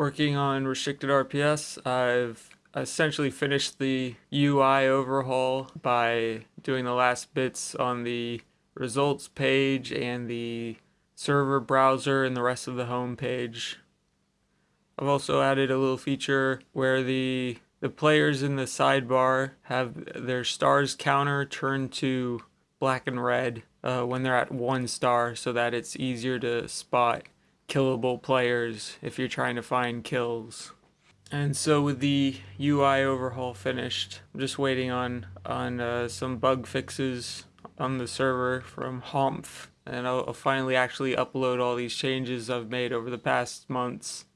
working on restricted RPS. I've essentially finished the UI overhaul by doing the last bits on the results page and the server browser and the rest of the home page. I've also added a little feature where the the players in the sidebar have their stars counter turned to black and red uh, when they're at one star so that it's easier to spot killable players if you're trying to find kills. And so with the UI overhaul finished, I'm just waiting on on uh, some bug fixes on the server from Homph, and I'll, I'll finally actually upload all these changes I've made over the past months.